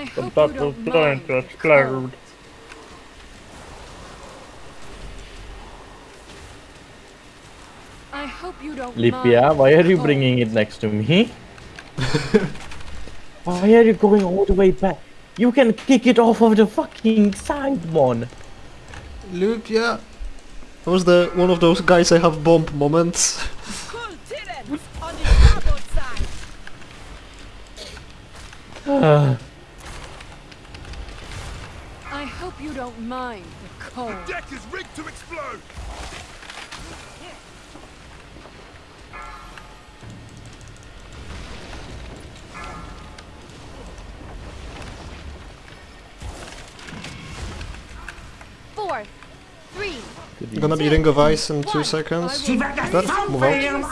I The hope you don't is going mind to explode. I hope you don't Lipia, mind ah, why are you bringing it next to me? why are you going all the way back? You can kick it off of the fucking side one. Loop, yeah. That was the one of those guys I have bomb moments. Kul Tiran on the starboard side. Ah, I hope you don't mind the cold. Deck is rigged to explode! Four, three, Gonna be ring of ice in two seconds. I There, move out. freeze you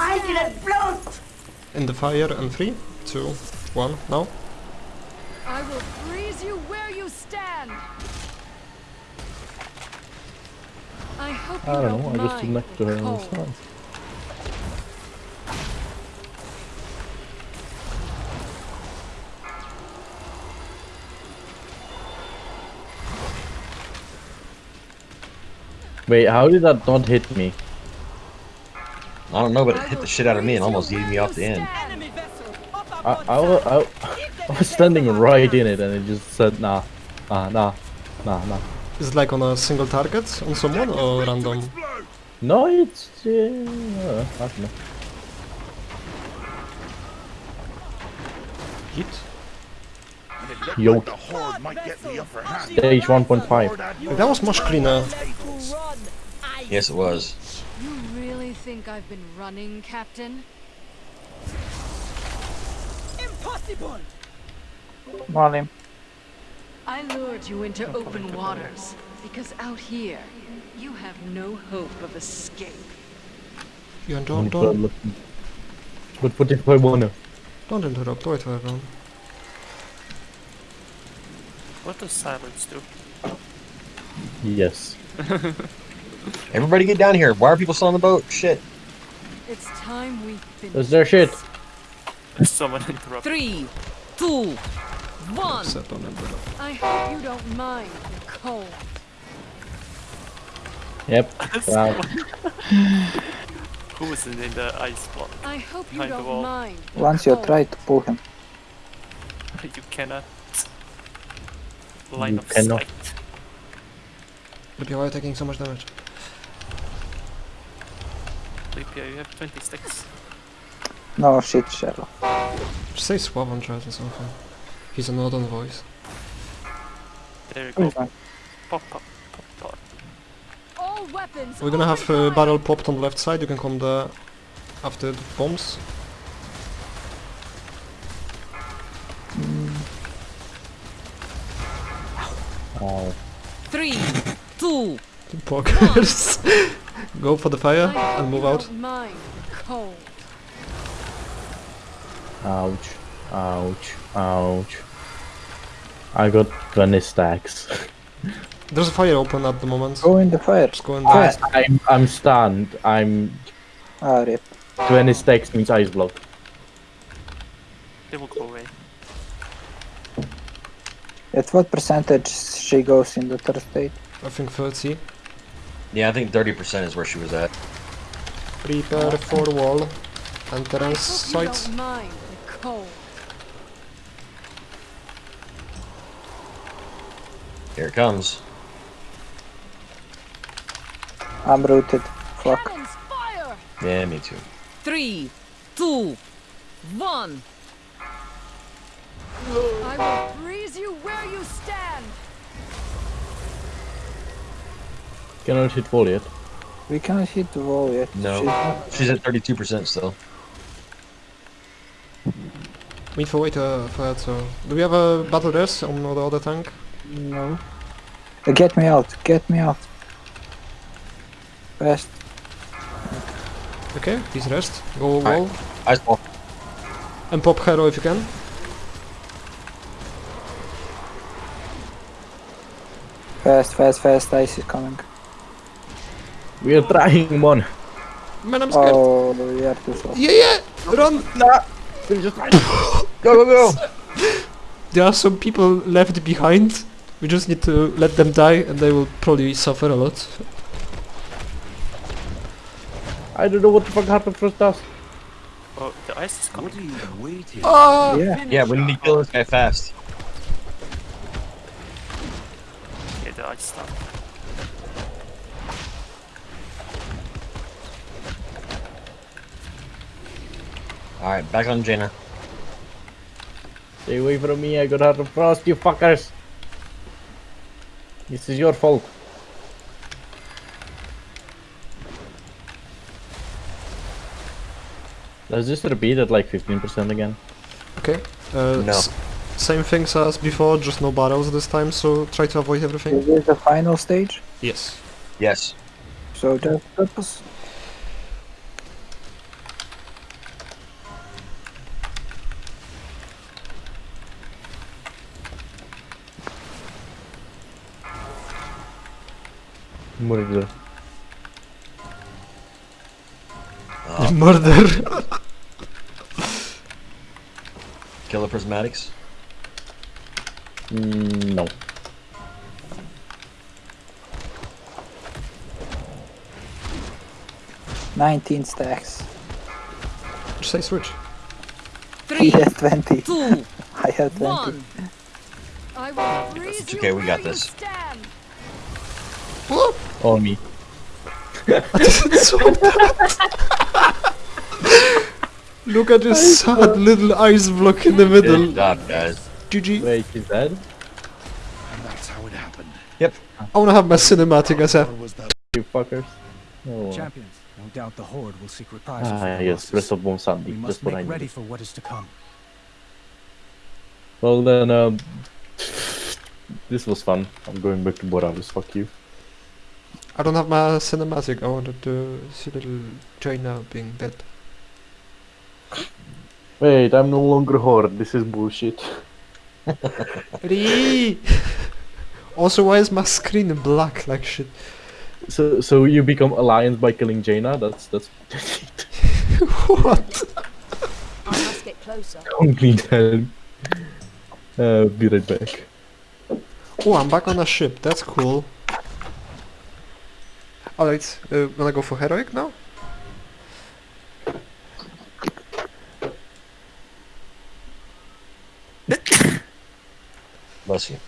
stand. In the fire and three, two, one, now. I will freeze you where you stand. I hope you I don't don't know, I just stood mind next to the her on the cold. side. Wait, how did that not hit me? I don't know, but it hit the shit out of me and almost you yeeted me off the end. stand. Enemy vessel up I, I, I, I was the standing right in it and it just said nah, nah, nah, nah, nah. Is it like on a single target on someone or random? No, it's, uh, I don't know. Hit? It looked Yo. like the Horde might get the upper hand. Stage 1.5. Lord Admiral That was much cleaner. To run. I Yes, it was. You really think I've been running, Captain? impossible. Malim. I lured you into open waters because out here you have no hope of escape. You don't, don't, But what if I wanna? don't interrupt, wait for everyone. What does silence do? Yes. Everybody get down here. Why are people still on the boat? Shit. It's time we finish. Is there shit? Someone interrupt. Three, two, one. Set on interrupt. I hope you don't mind the cold. Yep. Wow. Who is in, in the ice block? I hope you Behind don't mind. Once you try to pull him. You cannot. Line You of cannot. sight. Loop, why are you taking so much damage? Lipia, you have 20 sticks. No shit, Sherlock. Just say swab on chat or something. He's a northern voice. There you go. Pop, pop, pop, pop. All weapons. We're gonna have open uh, barrel popped on the left side, you can come there after the bombs. Ow. Three, two, Pokers. Go for the fire and move out. Don't mind the cold. Ouch. Ouch. Ouch. I got 20 stacks. There's a fire open at the moment. Go in the fire. Just go in I, there. I'm, I'm stunned. I'm Ah, rip. 20 stacks means ice block. They will go away. At what percentage she goes in the third state? I think 30. Yeah, I think 30% is where she was at. Prepare for wall. Entrance I hope site. don't mind the cold. Here it comes. I'm rooted. Fuck. Fire! Yeah, me too. three, two, one. I will freeze you where you stand. Cannot hit wall yet. We cannot hit the wall yet. No. She's She's at 32% still. Wait for wait uh, for that, so... Do we have a battle res on the other tank? No. Get me out. Get me out. Fast. Okay, he's rest. Go wall. Ice ball. And pop hero if you can. Fast, fast, fast. Ice is coming. We are trying one. Man, I'm scared. Oh, we are too slow. Yeah, yeah! Run! Nah. Go, go, go! There are some people left behind. We just need to let them die and they will probably suffer a lot. I don't know what the fuck happened first us. Oh, the ice is coming. What are you waiting? Ah! Yeah. Yeah, we need to kill this guy fast. Yeah, the ice stopped. Alright, back on Jaina. Stay away from me, I got Heart of Frost, you fuckers! This is your fault. Let's just repeat at like 15% again. Okay. Uh, No. same things as before, just no battles this time, so try to avoid everything. Is this the final stage? Yes. Yes. So just purpose. Murder. Murder. Kill the prismatics. Mm, no. Nineteen stacks. Just say switch. He Three, has twenty. two, I had twenty. one. I will It's okay, we got this. you this. stand. Me. Look at this sad little ice block in the middle. Good job, guys. GG. Wait, is that? And that's how it happened. Yep. I wanna have my cinematic as a. Or was that You fuckers. Oh. Champions, no doubt the Horde will seek reprisals Ah, their yes, losses. Breath of Bone We Sandy. must That's what I make ready need. for what is to come. Well then, um... This was fun. I'm going back to Boralus, fuck you. I don't have my cinematic. I wanted to see little Jaina being dead. Wait, I'm no longer Horde, this is bullshit. Also, why is my screen black like shit? So, so you become Alliance by killing Jaina? That's, that's... what? I must get closer. Complete hell. Uh, be right back. Oh, I'm back on a ship. That's cool. Alright, uh, wanna go for heroic now? Bless you.